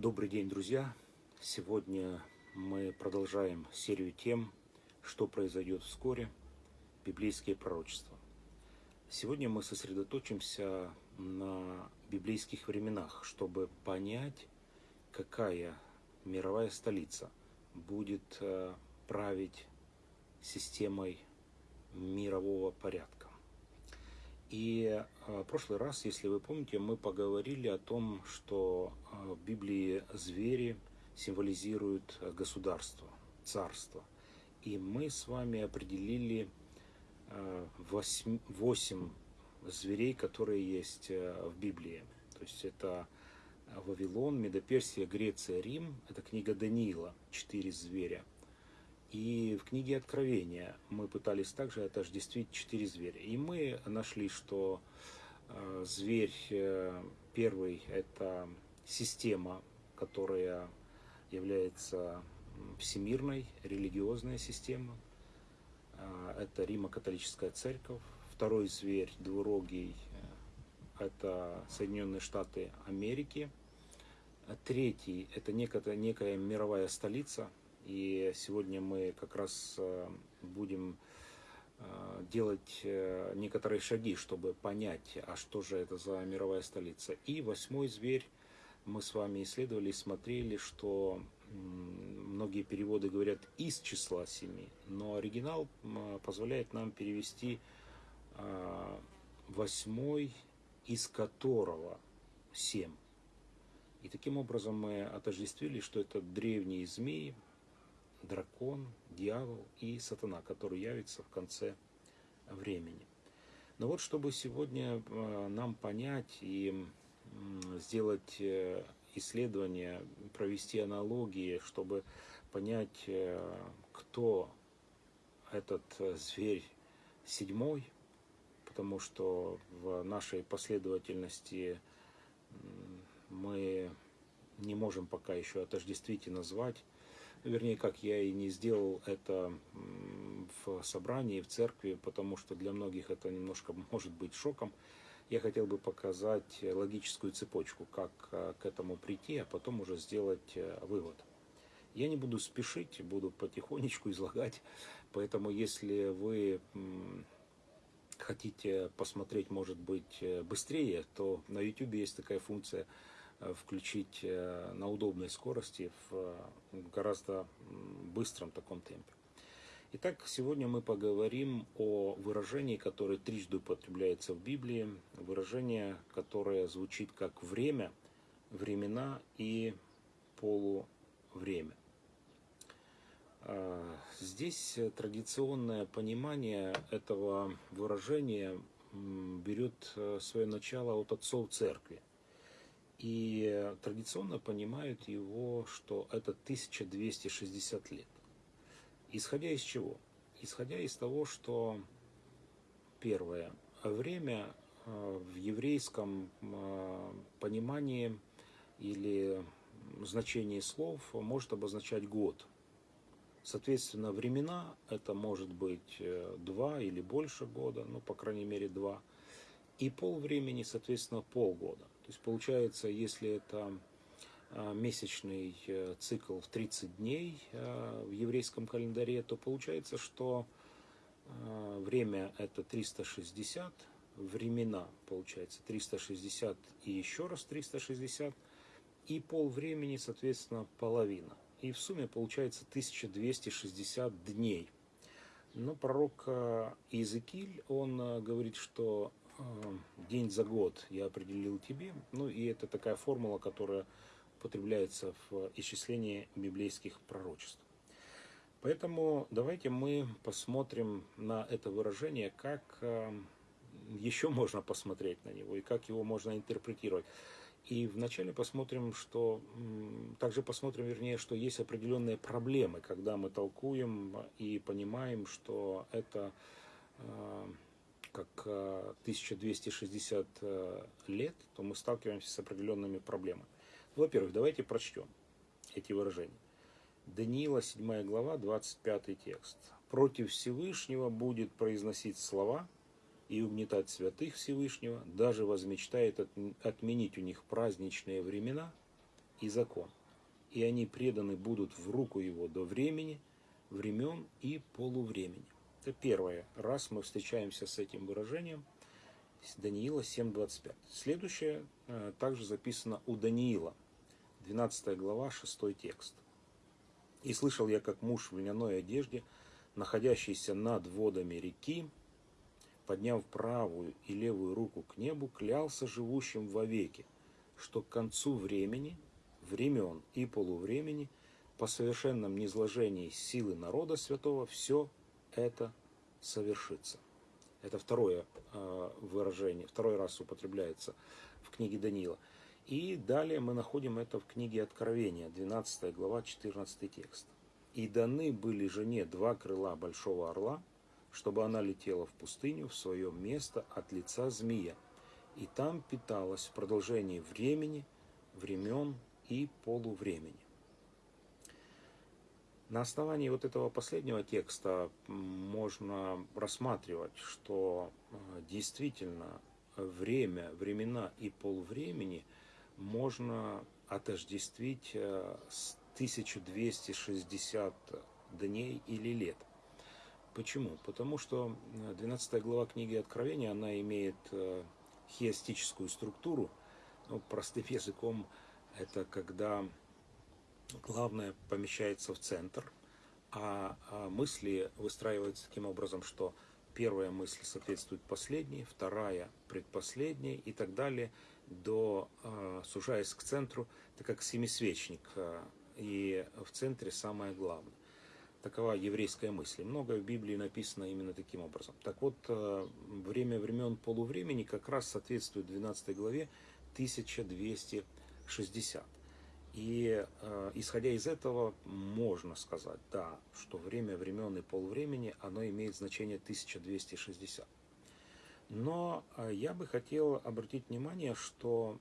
Добрый день, друзья! Сегодня мы продолжаем серию тем, что произойдет вскоре, библейские пророчества. Сегодня мы сосредоточимся на библейских временах, чтобы понять, какая мировая столица будет э, править системой мирового порядка. И э, в прошлый раз, если вы помните, мы поговорили о том, что э, в Библии звери символизируют государство, царство. И мы с вами определили восемь зверей, которые есть в Библии. То есть это Вавилон, Медоперсия, Греция, Рим. Это книга Даниила, четыре зверя. И в книге Откровения мы пытались также отождествить четыре зверя. И мы нашли, что э, зверь э, первый – это система, которая является всемирной, религиозная система. Э, это Римо-католическая церковь. Второй зверь, двурогий, это Соединенные Штаты Америки. Третий – это некая, некая мировая столица, и сегодня мы как раз э, будем э, делать э, некоторые шаги, чтобы понять, а что же это за мировая столица. И восьмой зверь мы с вами исследовали и смотрели, что многие переводы говорят из числа семи, но оригинал позволяет нам перевести восьмой, из которого семь. И таким образом мы отождествили, что это древние змеи, дракон, дьявол и сатана, который явится в конце времени. Но вот чтобы сегодня э, нам понять и сделать э, исследование, провести аналогии, чтобы понять, э, кто этот зверь седьмой, потому что в нашей последовательности мы не можем пока еще отождествить и назвать вернее, как я и не сделал это в собрании, в церкви, потому что для многих это немножко может быть шоком. Я хотел бы показать логическую цепочку, как э, к этому прийти, а потом уже сделать э, вывод. Я не буду спешить, буду потихонечку излагать, поэтому если вы хотите посмотреть, может быть, э, быстрее, то на YouTube есть такая функция – включить э, на удобной скорости в гораздо быстром таком темпе. Итак, сегодня мы поговорим о выражении, которое трижды употребляется в Библии, выражение, которое звучит как время, времена и полувремя. Э, здесь традиционное понимание этого выражения берет свое начало от отцов церкви – и традиционно понимают его, что это 1260 лет. Исходя из чего? Исходя из того, что первое, время э, в еврейском э, понимании или значении слов может обозначать год. Соответственно, времена это может быть э, два или больше года, ну, по крайней мере, два. И пол времени, соответственно, полгода. Есть получается, если это а, месячный э, цикл в 30 дней а, в еврейском календаре, то получается, что а, время это 360, времена получается 360 и еще раз 360, и пол времени, соответственно, половина. И в сумме получается 1260 дней. Но пророк Иезекииль, он говорит, что день за год я определил тебе. Ну и это такая формула, которая употребляется в исчислении библейских пророчеств. Поэтому давайте мы посмотрим на это выражение, как э, еще можно посмотреть на него и как его можно интерпретировать. И вначале посмотрим, что также посмотрим, вернее, что есть определенные проблемы, когда мы толкуем и понимаем, что это э, как 1260 э, э, лет, то мы сталкиваемся с определенными проблемами. Во-первых, давайте прочтем эти выражения. Даниила, 7 глава, 25 текст. «Против Всевышнего будет произносить слова и угнетать святых Всевышнего, даже возмечтает отменить у них праздничные времена и закон, и они преданы будут в руку его до времени, времен и полувремени. Это первое. Раз мы встречаемся с этим выражением, Даниила 7.25. Следующее э, также записано у Даниила, 12 глава, 6 текст. «И слышал я, как муж в льняной одежде, находящийся над водами реки, подняв правую и левую руку к небу, клялся живущим вовеки, что к концу времени, времен и полувремени, по совершенном низложении силы народа святого, все это совершится. Это второе э, выражение, второй раз употребляется в книге Даниила. И далее мы находим это в книге Откровения, 12 глава, 14 текст. «И даны были жене два крыла большого орла, чтобы она летела в пустыню в свое место от лица змея, и там питалась в продолжении времени, времен и полувремени. На основании вот этого последнего текста можно рассматривать, что э, действительно время, времена и полвремени можно отождествить э, с 1260 дней или лет. Почему? Потому что 12 э, глава книги Откровения, она имеет хиастическую структуру. Ну, простым языком это когда главное помещается в центр, а, а мысли выстраиваются таким образом, что первая мысль соответствует последней, вторая предпоследней и так далее, до, э, сужаясь к центру, это как семисвечник, и в центре самое главное. Такова еврейская мысль. Многое в Библии написано именно таким образом. Так вот, время времен полувремени как раз соответствует 12 главе 1260. И э, исходя из этого, можно сказать, да, что время времен и полвремени, оно имеет значение 1260. Но э, я бы хотел обратить внимание, что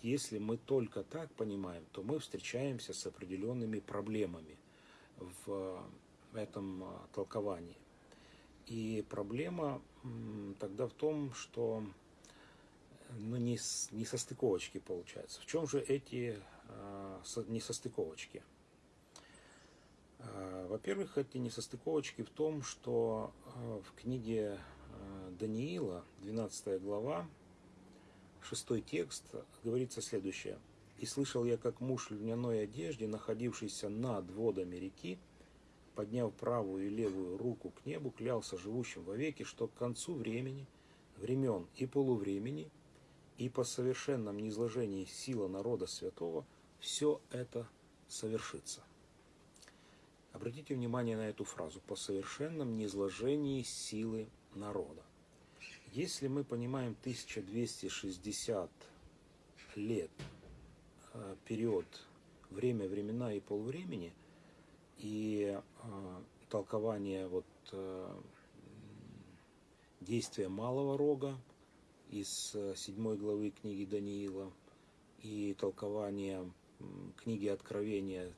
если мы только так понимаем, то мы встречаемся с определенными проблемами в этом а, толковании. И проблема тогда в том, что не, не состыковочки получается. В чем же эти э, несостыковочки? Э, во-первых, эти несостыковочки в том, что э, в книге Даниила, 12 глава, 6 текст, говорится следующее – и слышал я, как муж в льняной одежде, находившийся над водами реки, подняв правую и левую руку к небу, клялся живущим вовеки, что к концу времени, времен и полувремени, и по совершенном низложении сила народа святого, все это совершится. Обратите внимание на эту фразу «по совершенном низложении силы народа». Если мы понимаем 1260 лет Э, период, время, времена и полвремени, и э, толкование вот э, действия малого рога из седьмой главы книги Даниила и толкование книги Откровения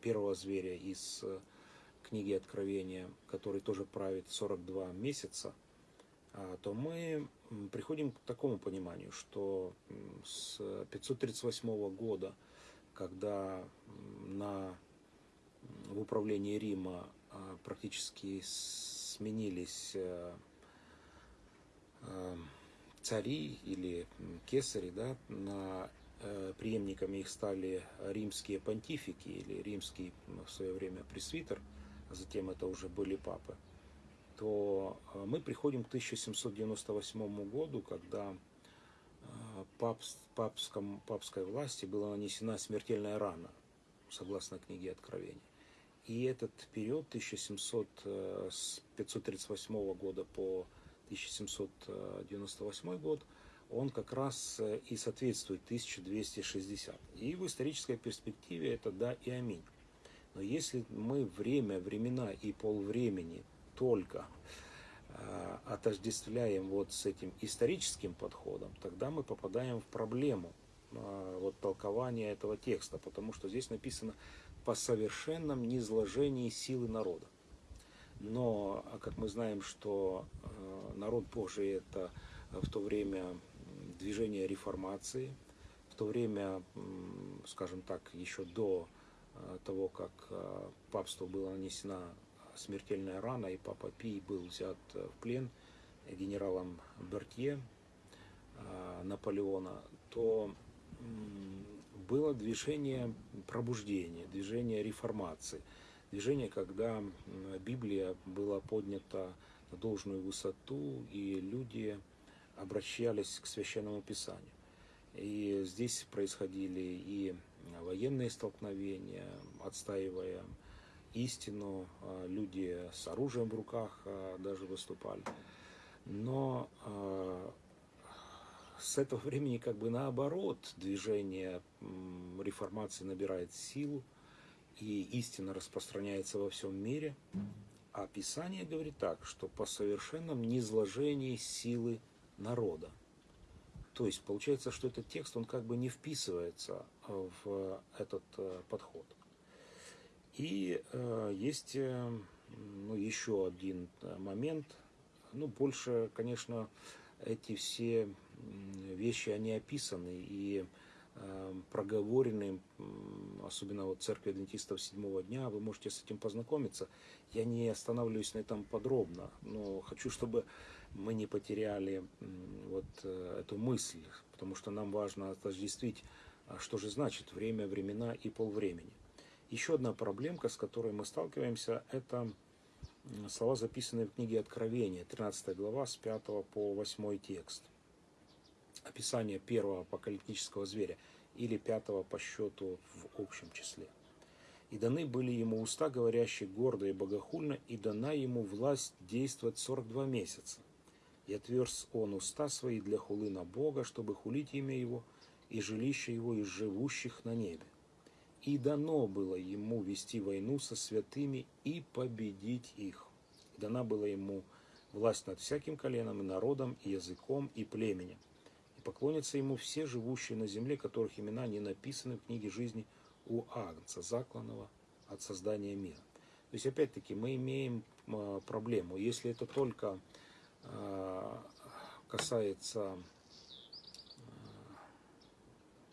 первого зверя из книги Откровения, который тоже правит 42 месяца, а, то мы приходим к такому пониманию, что с 538 года, когда на, в управлении Рима а, практически сменились э, э, цари или кесари, да, на э, преемниками их стали римские понтифики или римский в свое время пресвитер, а затем это уже были папы – то э, мы приходим к 1798 году, когда э, папс, папском, папской власти была нанесена смертельная рана, согласно книге Откровения. И этот период 1700, э, с 538 года по 1798 год, он как раз и соответствует 1260. И в исторической перспективе это да и аминь. Но если мы время, времена и полвремени только э, отождествляем вот с этим историческим подходом, тогда мы попадаем в проблему э, вот толкования этого текста, потому что здесь написано по совершенном низложении силы народа. Но, а как мы знаем, что э, народ Божий это в то время движение реформации, в то время, скажем так, еще до того, как папству была нанесена смертельная рана, и папа Пий был взят в плен генералом Бертье Наполеона, то было движение пробуждения, движение реформации, движение, когда Библия была поднята должную высоту, и люди обращались к священному писанию. И здесь происходили и военные столкновения, отстаивая истину, а, люди с оружием в руках а, даже выступали. Но а, с этого времени как бы наоборот движение реформации набирает силу, и истина распространяется во всем мире. А Писание говорит так, что по совершенном низложении силы народа. То есть получается, что этот текст, он как бы не вписывается в этот э, подход. И э, есть э, ну, еще один э, момент. Ну, больше, конечно, эти все вещи, они описаны и э, проговорены, особенно вот церкви адвентистов седьмого дня, вы можете с этим познакомиться. Я не останавливаюсь на этом подробно, но хочу, чтобы мы не потеряли вот э, эту мысль, потому что нам важно отождествить, а что же значит время, времена и полвремени. Еще одна проблемка, с которой мы сталкиваемся, это слова, записанные в книге Откровения, 13 глава, с 5 по 8 текст. Описание первого апокалиптического зверя или пятого по счету в общем числе. И даны были ему уста, говорящие гордо и богохульно, и дана ему власть действовать 42 месяца. И отверз он уста свои для хулы на Бога, чтобы хулить имя его и жилище его из живущих на небе. И дано было ему вести войну со святыми и победить их. И дана была ему власть над всяким коленом и народом, и языком, и племенем. Поклонятся ему все живущие на земле, которых имена не написаны в книге жизни у Агнца, закланного от создания мира. То есть, опять-таки, мы имеем а, проблему. Если это только а, касается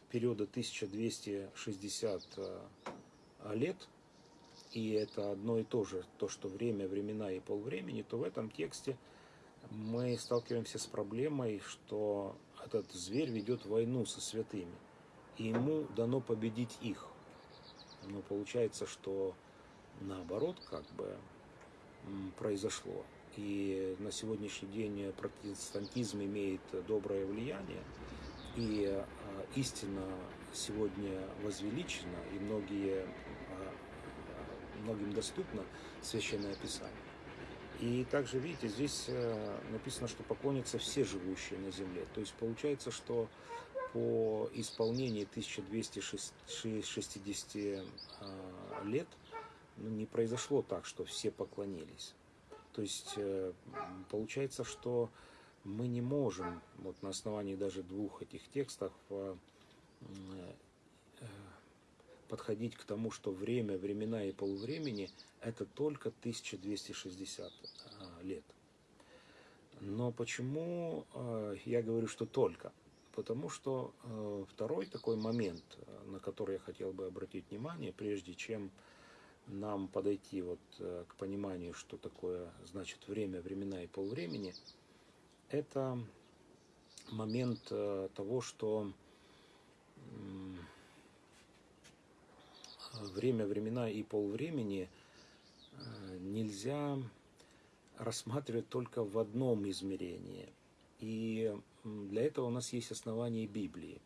периода 1260 э, лет, и это одно и то же, то, что время, времена и полвремени, то в этом тексте мы сталкиваемся с проблемой, что этот зверь ведет войну со святыми, и ему дано победить их. Но получается, что наоборот как бы произошло. И на сегодняшний день протестантизм имеет доброе влияние, и а, истина сегодня возвеличена, и многие, а, многим доступно Священное Писание. И также, видите, здесь э, написано, что поклонятся все живущие на земле. То есть получается, что по исполнении 1260 а, лет ну, не произошло так, что все поклонились. То есть э, получается, что мы не можем вот на основании даже двух этих текстов э, э, подходить к тому, что время, времена и полувремени это только 1260 э, лет. Но почему я говорю, что только? Потому что второй такой момент, на который я хотел бы обратить внимание, прежде чем нам подойти вот к пониманию, что такое значит время, времена и полвремени – это момент того, что время, времена и полвремени э, нельзя рассматривать только в одном измерении. И для этого у нас есть основания Библии,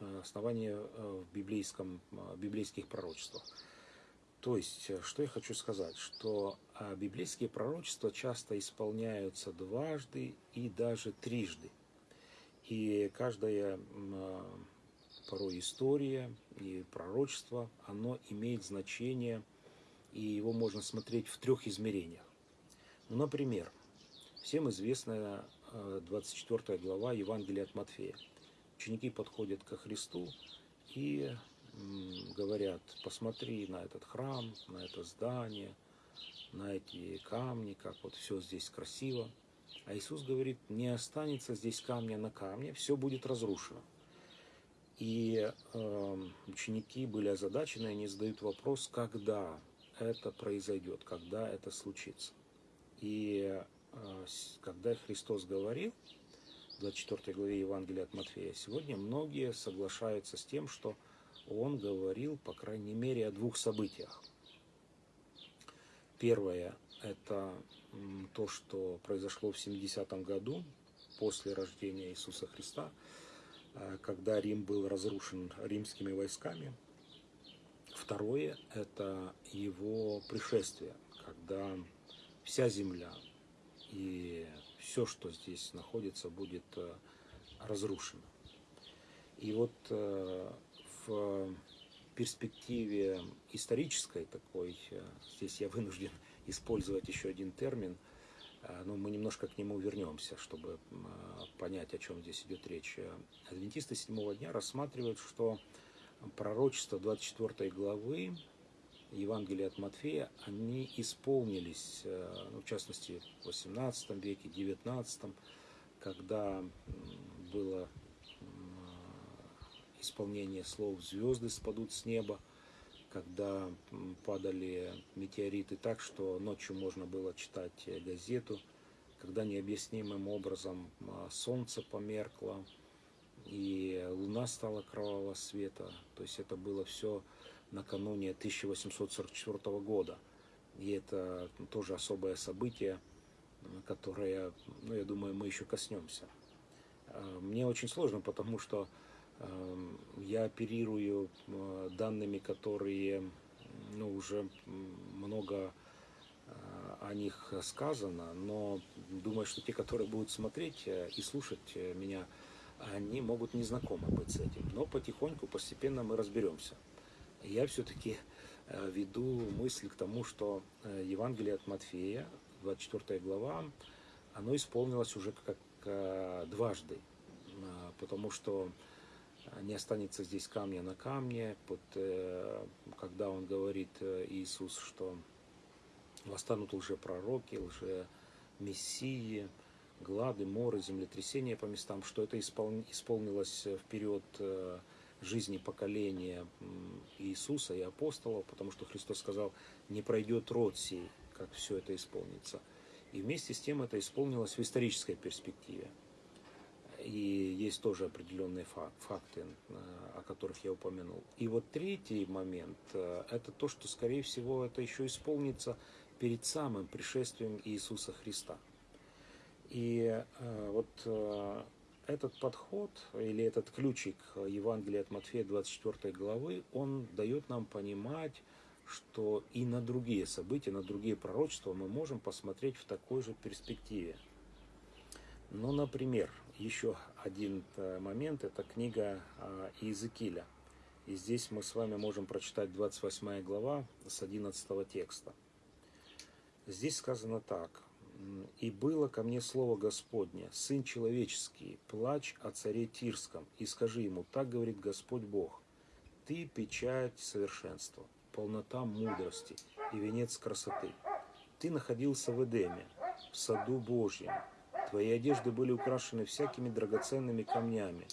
э, основания в библейском, библейских пророчествах. То есть, э, что я хочу сказать, что библейские пророчества часто исполняются дважды и даже трижды. И каждая а, порой история и пророчество, оно имеет значение, и его можно смотреть в трех измерениях. Ну, например, всем известная 24 а, глава Евангелия от Матфея. Ученики подходят ко Христу и говорят, посмотри на этот храм, на это здание, на эти камни, как вот все здесь красиво. А Иисус говорит, не останется здесь камня на камне, все будет разрушено. И э, ученики были озадачены, они задают вопрос, когда это произойдет, когда это случится. И э, когда Христос говорил, в 24 главе Евангелия от Матфея, сегодня многие соглашаются с тем, что он говорил, по крайней мере, о двух событиях. Первое – это то, что произошло в 70-м году, после рождения Иисуса Христа, когда Рим был разрушен римскими войсками. Второе – это его пришествие, когда вся земля и все, что здесь находится, будет э, разрушено. И вот э, в перспективе исторической такой, здесь я вынужден использовать еще один термин – Э, но мы немножко к нему вернемся, чтобы э, понять, о чем здесь идет речь. Адвентисты седьмого дня рассматривают, что пророчество 24 главы Евангелия от Матфея, они исполнились, э, ну, в частности, в 18 веке, 19, когда было исполнение слов «звезды спадут с неба», когда падали метеориты так, что ночью можно было читать э, газету, когда необъяснимым образом а, солнце померкло, и луна стала кровавого света. То есть это было все накануне 1844 года. И это тоже особое событие, которое, ну, я думаю, мы еще коснемся. А, мне очень сложно, потому что я оперирую э, данными, которые ну, уже много э, о них сказано, но думаю, что те, которые будут смотреть э, и слушать меня, они могут не знакомы быть с этим. Но потихоньку, постепенно мы разберемся. Я все-таки веду мысль к тому, что Евангелие от Матфея, 24 глава, оно исполнилось уже как дважды, потому что не останется здесь камня на камне, под, э, когда он говорит э, Иисус, что восстанут лжепророки, лже-мессии, глады, моры, землетрясения по местам, что это исполнилось в период э, жизни поколения Иисуса и апостолов, потому что Христос сказал, не пройдет род сей, как все это исполнится. И вместе с тем это исполнилось в исторической перспективе и есть тоже определенные факты, э, о которых я упомянул. И вот третий момент э, – это то, что, скорее всего, это еще исполнится перед самым пришествием Иисуса Христа. И э, вот этот подход или этот ключик Евангелия от Матфея 24 главы, он дает нам понимать, что и на другие события, на другие пророчества мы можем посмотреть в такой же перспективе. Ну, например, еще один э, момент, это книга а, Иезекииля. И здесь мы с вами можем прочитать 28 глава с 11 текста. Здесь сказано так. «И было ко мне слово Господне, Сын человеческий, плач о царе Тирском, и скажи ему, так говорит Господь Бог, ты печать совершенства, полнота мудрости и венец красоты. Ты находился в Эдеме, в саду Божьем, Твои одежды были украшены всякими драгоценными камнями.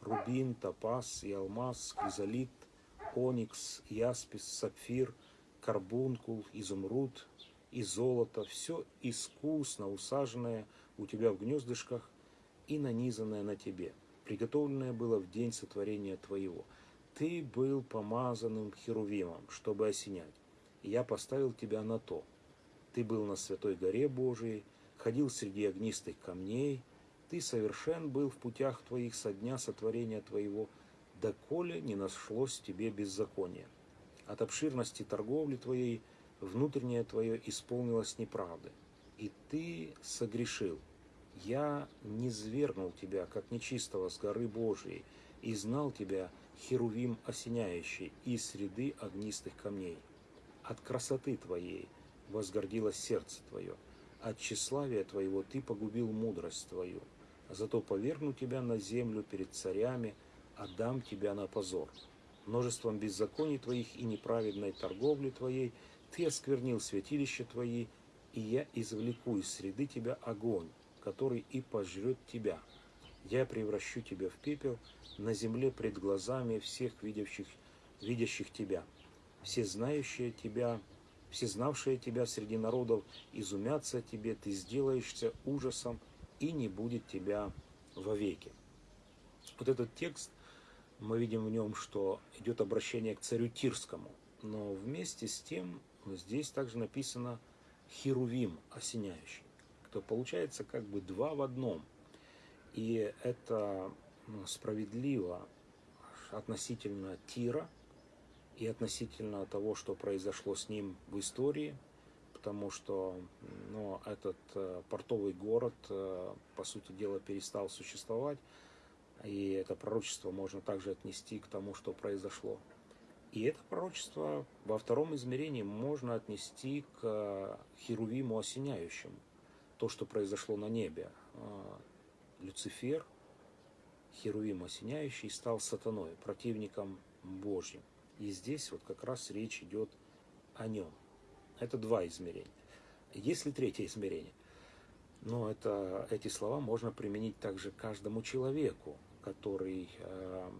Рубин, топаз и алмаз, кризолит, оникс, яспис, сапфир, карбункул, изумруд и золото. Все искусно усаженное у тебя в гнездышках и нанизанное на тебе. Приготовленное было в день сотворения твоего. Ты был помазанным херувимом, чтобы осенять. Я поставил тебя на то. Ты был на святой горе Божией, ходил среди огнистых камней, ты совершен был в путях твоих со дня сотворения твоего, доколе не нашлось тебе беззакония. От обширности торговли твоей внутреннее твое исполнилось неправды, и ты согрешил. Я не свергнул тебя, как нечистого с горы Божией, и знал тебя, херувим осеняющий, из среды огнистых камней. От красоты твоей возгордилось сердце твое, от тщеславия твоего ты погубил мудрость твою. Зато поверну тебя на землю перед царями, отдам тебя на позор. Множеством беззаконий твоих и неправедной торговли твоей ты осквернил святилище твои, и я извлеку из среды тебя огонь, который и пожрет тебя. я превращу тебя в пепел на земле пред глазами всех видящих, видящих тебя. Все знающие тебя, все знавшие тебя среди народов изумятся тебе, ты сделаешься ужасом, и не будет тебя вовеки. Вот этот текст, мы видим в нем, что идет обращение к царю Тирскому, но вместе с тем здесь также написано Херувим осеняющий, то получается как бы два в одном. И это справедливо относительно Тира и относительно того, что произошло с ним в истории, потому что ну, этот э, портовый город, э, по сути дела, перестал существовать, и это пророчество можно также отнести к тому, что произошло. И это пророчество во втором измерении можно отнести к э, Херувиму осеняющему. То, что произошло на небе. Люцифер, Херувим осеняющий, стал сатаной, противником Божьим. И здесь вот как раз речь идет о нем. Это два измерения. Есть ли третье измерение? Но это, эти слова можно применить также каждому человеку, который э,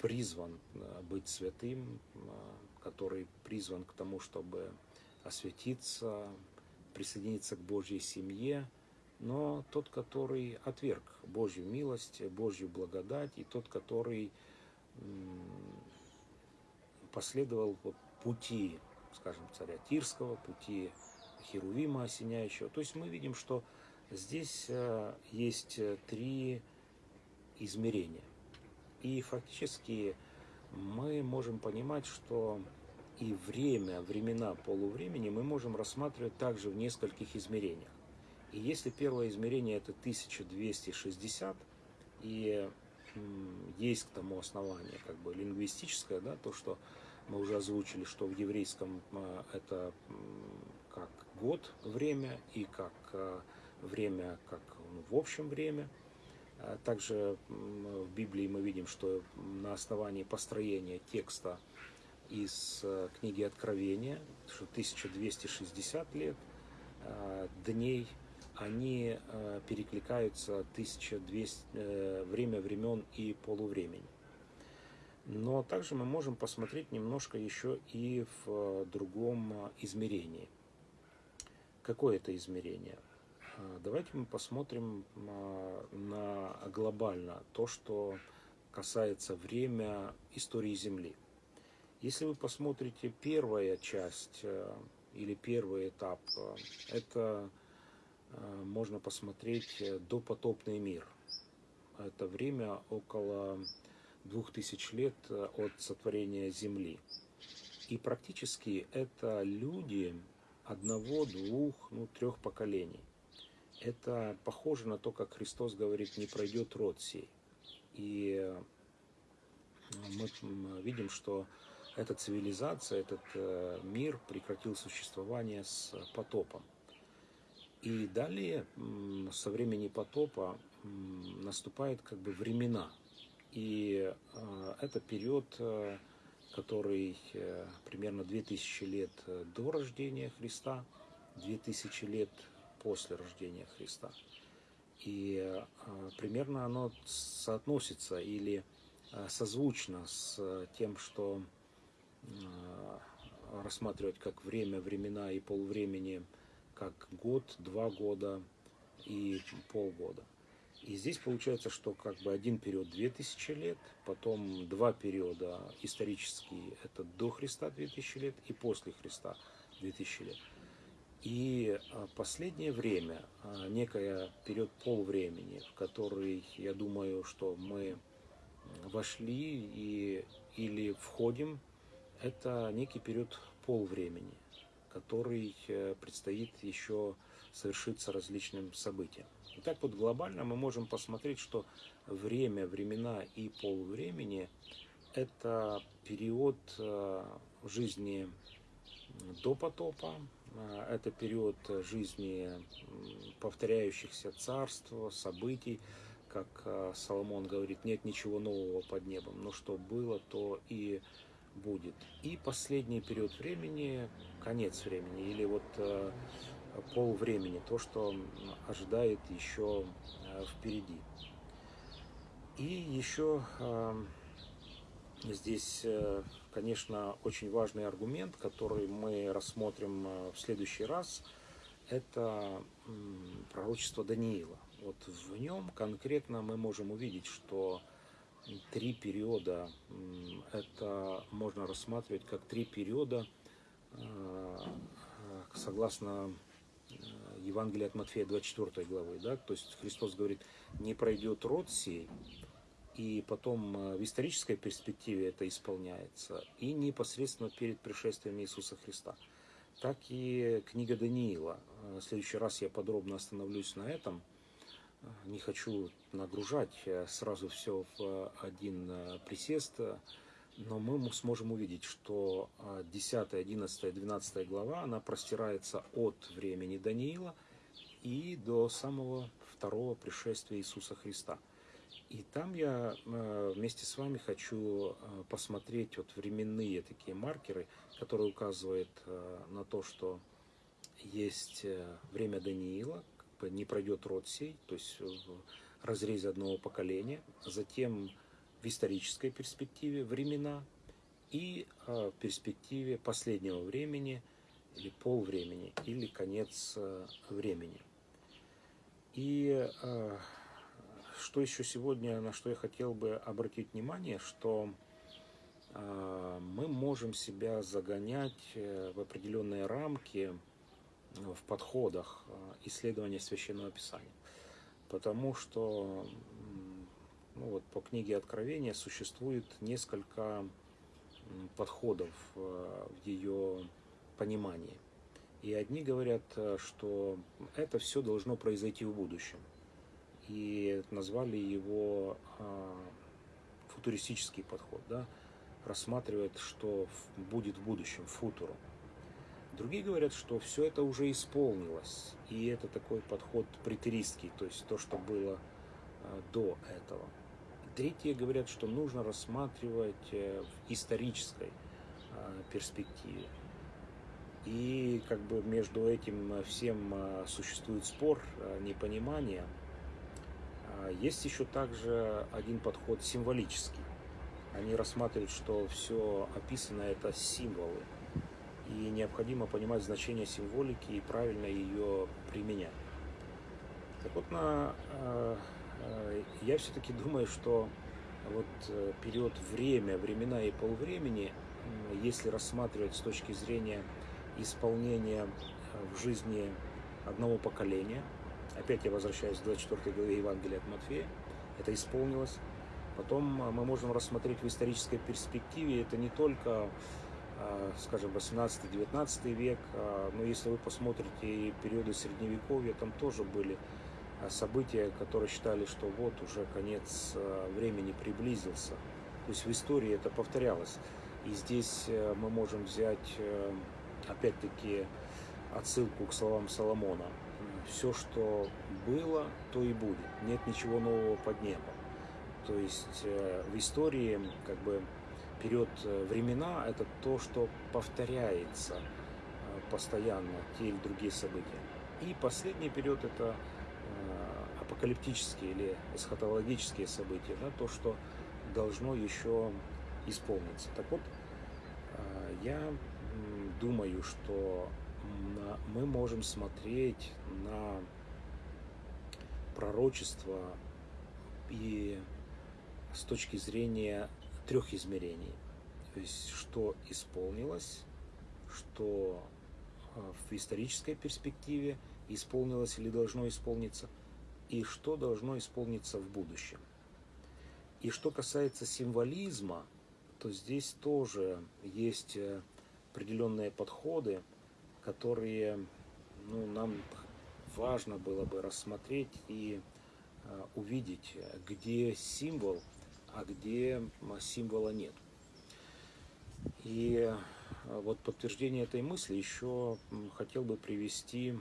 призван э, быть святым, э, который призван к тому, чтобы осветиться, присоединиться к Божьей семье, но тот, который отверг Божью милость, Божью благодать, и тот, который последовал пути, скажем, царя Тирского, пути Херувима осеняющего. То есть мы видим, что здесь э, есть три измерения. И фактически мы можем понимать, что и время, времена полувремени мы можем рассматривать также в нескольких измерениях. И если первое измерение это 1260, и есть к тому основание как бы лингвистическое, да, то, что мы уже озвучили, что в еврейском а, это как год время и как а, время, как ну, в общем время. А также в Библии мы видим, что на основании построения текста из книги Откровения, что 1260 лет дней они перекликаются 1200, э, время времен и полувремени. Но также мы можем посмотреть немножко еще и в э, другом измерении. Какое это измерение? Давайте мы посмотрим на глобально то, что касается время истории Земли. Если вы посмотрите первая часть или первый этап, это Э, можно посмотреть э, допотопный мир. Это время около двух тысяч лет э, от сотворения Земли. И практически это люди одного, двух, ну, трех поколений. Это похоже на то, как Христос говорит, не пройдет род сей. И мы видим, что эта цивилизация, этот мир прекратил существование с потопом. И далее, со времени потопа, наступают как бы времена. И э, это период, э, который э, примерно 2000 лет до рождения Христа, 2000 лет после рождения Христа. И примерно оно соотносится или созвучно с тем, что рассматривать как время, времена и полвремени – как год, два года и полгода. И здесь получается, что как бы один период 2000 лет, потом два периода исторические, это до Христа 2000 лет и после Христа 2000 лет. И а, последнее время, а, некая период полвремени, в который, я думаю, что мы вошли и, или входим, это некий период полвремени который э, предстоит еще совершиться различным событиям. Итак, вот глобально мы можем посмотреть, что время, времена и полвремени – это период э, жизни до потопа, э, это период жизни повторяющихся царств, событий, как Соломон говорит, нет ничего нового под небом, но что было, то и будет. И последний период времени, конец времени, или вот э, пол времени, то, что ожидает еще э, впереди. И еще здесь, конечно, очень важный аргумент, который мы рассмотрим в следующий раз, это пророчество Даниила. Вот в нем конкретно мы можем увидеть, что три периода, это можно рассматривать как три периода, э, согласно э, Евангелия от Матфея 24 главы, да, то есть Христос говорит, не пройдет род сей, и потом э, в исторической перспективе это исполняется, и непосредственно перед пришествием Иисуса Христа. Так и книга Даниила. В следующий раз я подробно остановлюсь на этом – не хочу нагружать э, сразу все в один э, присест, но мы сможем увидеть, что 10, 11, 12 глава, она простирается от времени Даниила и до самого второго пришествия Иисуса Христа. И там я э, вместе с вами хочу посмотреть вот временные такие маркеры, которые указывают на то, что есть время Даниила, не пройдет род сей, то есть в разрезе одного поколения, затем в исторической перспективе времена и а, в перспективе последнего времени или полвремени или конец а, времени. И а, что еще сегодня, на что я хотел бы обратить внимание, что мы можем себя загонять э, в определенные рамки, в подходах э, исследования священного писания. Потому что ну вот, по книге Откровения существует несколько подходов э, в ее понимании. И одни говорят, э, что это все должно произойти в будущем. И назвали его футуристический подход, да, рассматривает, что будет в будущем, футуру. Другие говорят, что все это уже исполнилось, и это такой подход претеристский, то есть то, что было а, до этого. Третьи говорят, что нужно рассматривать э, в исторической а, перспективе. И как бы между этим всем а, существует спор, непонимание. Есть еще также один подход символический. Они рассматривают, что все описано это символы и необходимо понимать значение символики и правильно ее применять. Так вот, на, э, э, я все-таки думаю, что вот э, период время, времена и полвремени, если рассматривать с точки зрения исполнения в жизни одного поколения, опять я возвращаюсь к 24 главе Евангелия от Матфея, это исполнилось. Потом мы можем рассмотреть в исторической перспективе, это не только а, скажем, 18-19 век, а, но если вы посмотрите периоды Средневековья, там тоже были а, события, которые считали, что вот уже конец времени приблизился. То есть в истории это повторялось. И здесь э, мы можем взять, э, опять-таки, отсылку к словам Соломона. Все, что было, то и будет. Нет ничего нового под небом. То есть э, в истории как бы период э, времена – это то, что повторяется э, постоянно, те или другие события. И последний период – это э, апокалиптические или эсхатологические события, да, то, что должно еще исполниться. Так вот, я думаю, что мы можем смотреть на пророчество и с точки зрения трех измерений. То есть, что исполнилось, что а, в исторической перспективе исполнилось или должно исполниться, и что должно исполниться в будущем. И что касается символизма, то здесь тоже есть э, определенные подходы, которые ну, нам важно было бы рассмотреть и э, увидеть, где символ – а где символа нет. И а, вот подтверждение этой мысли еще хотел бы привести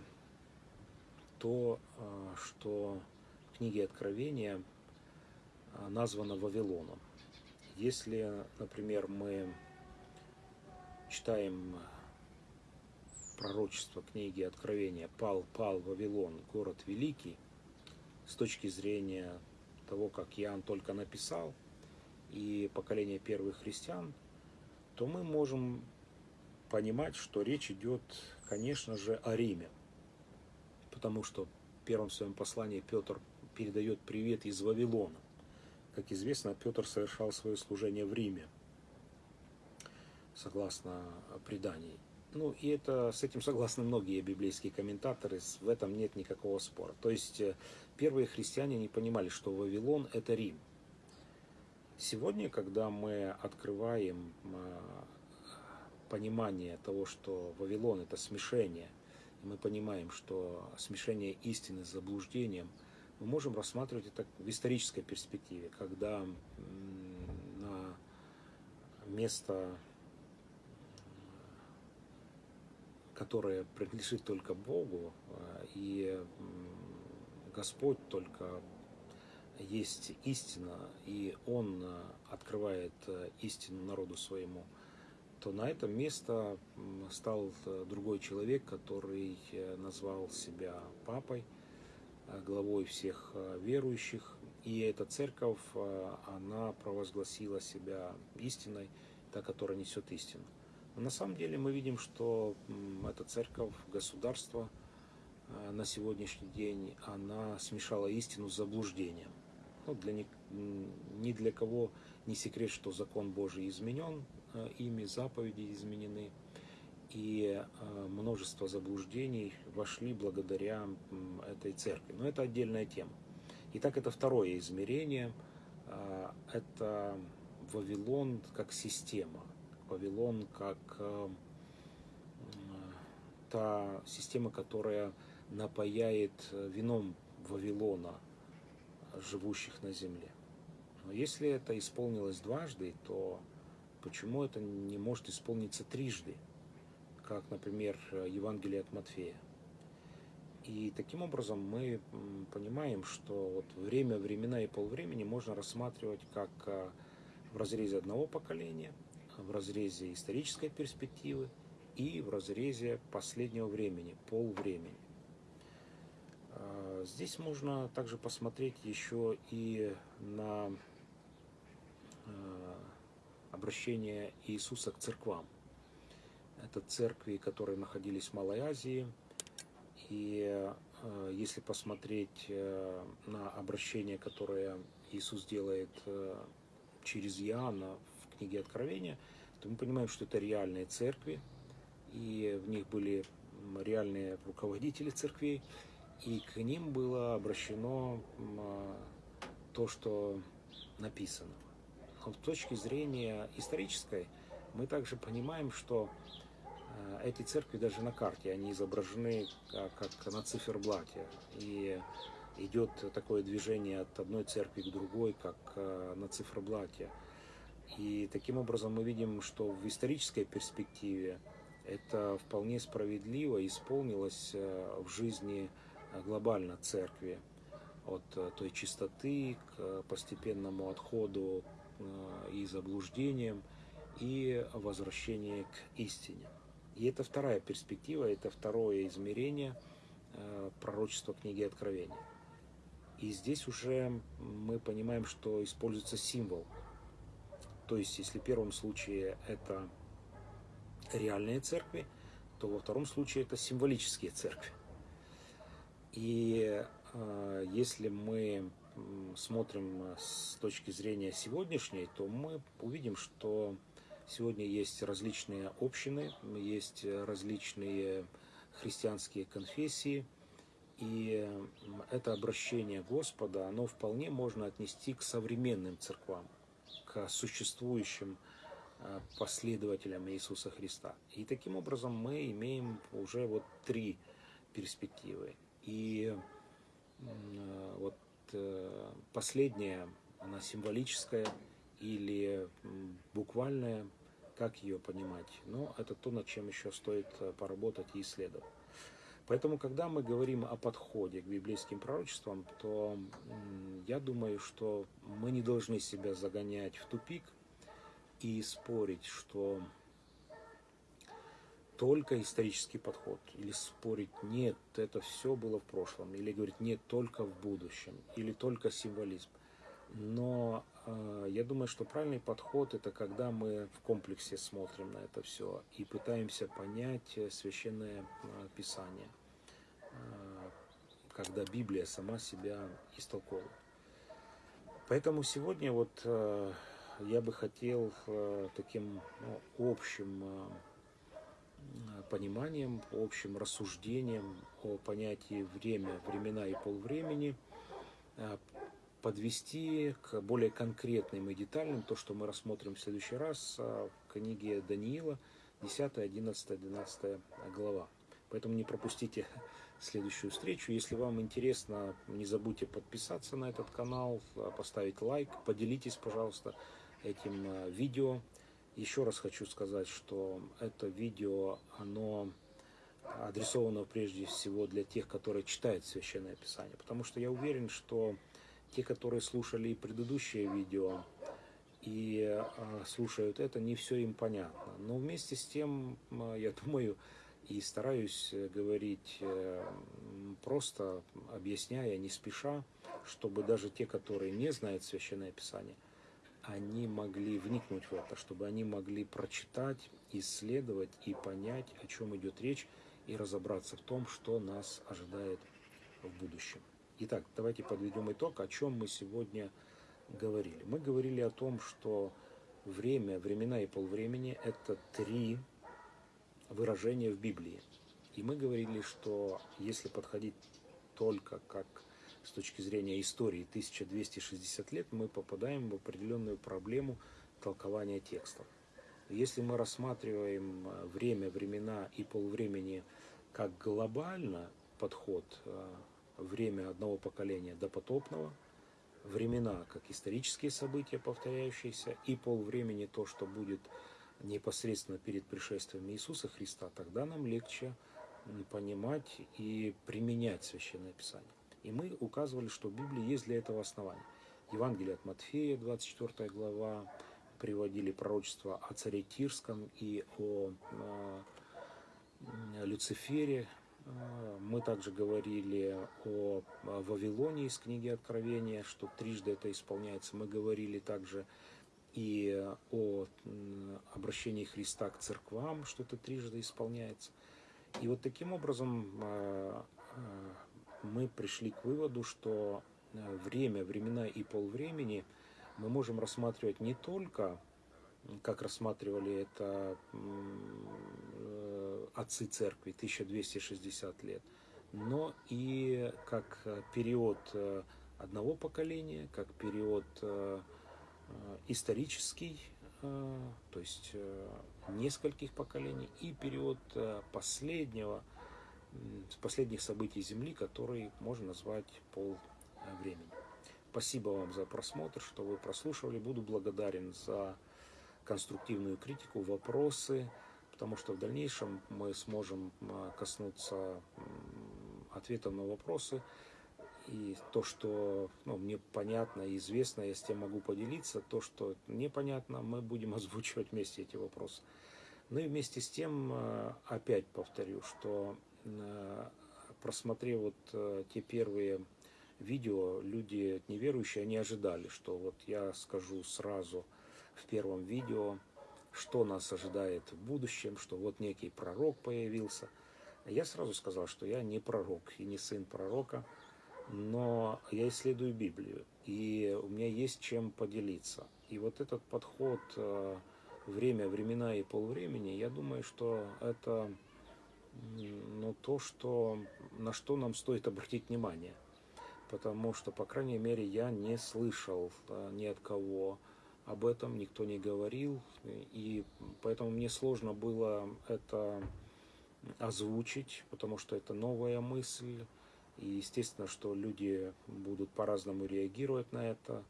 то, а, что в книге Откровения а, названо Вавилоном. Если, например, мы читаем пророчество книги Откровения «Пал, пал Вавилон, город великий», с точки зрения того, как Иоанн только написал, и поколение первых христиан, то мы можем понимать, что речь идет, конечно же, о Риме. Потому что в первом своем послании Петр передает привет из Вавилона. Как известно, Петр совершал свое служение в Риме, согласно преданию. Ну, и это, с этим согласны многие библейские комментаторы, в этом нет никакого спора. То есть, э, первые христиане не понимали, что Вавилон – это Рим. Сегодня, когда мы открываем э, понимание того, что Вавилон – это смешение, мы понимаем, что смешение истины с заблуждением, мы можем рассматривать это в исторической перспективе, когда на место которое принадлежит только Богу, э, и Господь только есть истина, и Он э, открывает э, истину народу своему, то на это место стал другой человек, который назвал себя папой, главой всех верующих. И эта церковь, она провозгласила себя истиной, та, которая несет истину. На самом деле мы видим, что эта церковь, государство э, на сегодняшний день, она смешала истину с заблуждением. Ну, для ни, для кого не секрет, что закон Божий изменен, э, ими заповеди изменены, и э, множество заблуждений вошли благодаря этой церкви. Но это отдельная тема. Итак, это второе измерение. Это Вавилон как система – Вавилон как э, та система, которая напаяет вином Вавилона живущих на земле. Но если это исполнилось дважды, то почему это не может исполниться трижды, как, например, Евангелие от Матфея? И таким образом мы понимаем, что вот время, времена и полвремени можно рассматривать как э, в разрезе одного поколения – в разрезе исторической перспективы и в разрезе последнего времени, полвремени. А, здесь можно также посмотреть еще и на а, обращение Иисуса к церквам. Это церкви, которые находились в Малой Азии. И а, если посмотреть на обращение, которое Иисус делает через Иоанна книги Откровения, то мы понимаем, что это реальные церкви, и в них были реальные руководители церквей, и к ним было обращено то, что написано. С точки зрения исторической мы также понимаем, что э, эти церкви даже на карте, они изображены как на циферблате. И идет такое движение от одной церкви к другой, как э, на циферблате. И таким образом мы видим, что в исторической перспективе это вполне справедливо исполнилось э, в жизни глобально церкви от той чистоты к постепенному отходу и заблуждениям и возвращение к истине. И это вторая перспектива, это второе измерение пророчества книги Откровения. И здесь уже мы понимаем, что используется символ – то есть, если в первом случае это реальные церкви, то во втором случае это символические церкви. И э, если мы смотрим с точки зрения сегодняшней, то мы увидим, что сегодня есть различные общины, есть различные христианские конфессии, и это обращение Господа, оно вполне можно отнести к современным церквам к существующим э, последователям Иисуса Христа. И таким образом мы имеем уже вот три перспективы. И э, вот э, последняя, она символическая или буквальная, как ее понимать. Но это то, над чем еще стоит поработать и исследовать. Поэтому, когда мы говорим о подходе к библейским пророчествам, то я думаю, что мы не должны себя загонять в тупик и спорить, что только исторический подход, или спорить нет, это все было в прошлом, или говорить нет, только в будущем, или только символизм. Но э, я думаю, что правильный подход это когда мы в комплексе смотрим на это все и пытаемся понять священное э, писание, э, когда Библия сама себя истолковывает. Поэтому сегодня вот э, я бы хотел э, таким ну, общим э, пониманием, общим рассуждением о понятии время, времена и полвремени э, подвести к более конкретным и детальным то, что мы рассмотрим в следующий раз в книге Даниила, 10, 11, 12 глава. Поэтому не пропустите следующую встречу. Если вам интересно, не забудьте подписаться на этот канал, поставить лайк, поделитесь, пожалуйста, этим э, видео. Еще раз хочу сказать, что это видео, оно адресовано прежде всего для тех, которые читают Священное Писание. Потому что я уверен, что те, которые слушали и предыдущее видео, и э, слушают это, не все им понятно. Но вместе с тем, э, я думаю, и стараюсь говорить просто, объясняя, не спеша, чтобы даже те, которые не знают Священное Писание, они могли вникнуть в это, чтобы они могли прочитать, исследовать и понять, о чем идет речь, и разобраться в том, что нас ожидает в будущем. Итак, давайте подведем итог, о чем мы сегодня говорили. Мы говорили о том, что время, времена и полвремени – это три выражения в Библии. И мы говорили, что если подходить только как с точки зрения истории 1260 лет, мы попадаем в определенную проблему толкования текстов. Если мы рассматриваем э, время, времена и полвремени как глобально подход, э, время одного поколения до потопного, времена как исторические события, повторяющиеся, и полвремени то, что будет непосредственно перед пришествием Иисуса Христа, тогда нам легче понимать и применять Священное Писание. И мы указывали, что в Библии есть для этого основания. Евангелие от Матфея, 24 глава, приводили пророчество о царе Тирском и о э, Люцифере. А, мы также говорили о Вавилоне из книги Откровения, что трижды это исполняется. Мы говорили также и о обращении Христа к церквам, что это трижды исполняется. И вот таким образом а, мы пришли к выводу, что э, время, времена и полвремени мы можем рассматривать не только, как рассматривали это э, отцы церкви 1260 лет, но и как период э, одного поколения, как период исторический, то есть нескольких поколений, и период последнего последних событий Земли, который можно назвать пол времени. Спасибо вам за просмотр, что вы прослушивали. Буду благодарен за конструктивную критику, вопросы, потому что в дальнейшем мы сможем а, коснуться ответов на вопросы. И то, что ну, мне понятно и известно, я с тем могу поделиться. То, что непонятно, мы будем озвучивать вместе эти вопросы. Ну и вместе с тем, опять повторю, что Э, просмотрев вот э, те первые видео, люди неверующие, они ожидали, что вот я скажу сразу в первом видео, что нас ожидает в будущем, что вот некий пророк появился. Я сразу сказал, что я не пророк и не сын пророка, но я исследую Библию, и у меня есть чем поделиться. И вот этот подход э, время, времена и полвремени, я думаю, что это но то, что, на что нам стоит обратить внимание. Потому что, по крайней мере, я не слышал да, ни от кого об этом, никто не говорил. И поэтому мне сложно было это озвучить, потому что это новая мысль. И естественно, что люди будут по-разному реагировать на это.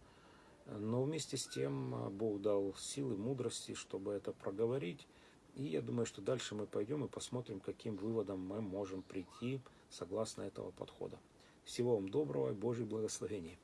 Но вместе с тем Бог дал силы, мудрости, чтобы это проговорить. И я думаю, что дальше мы пойдем и посмотрим, каким выводом мы можем прийти согласно этого подхода. Всего вам доброго и Божьих благословений.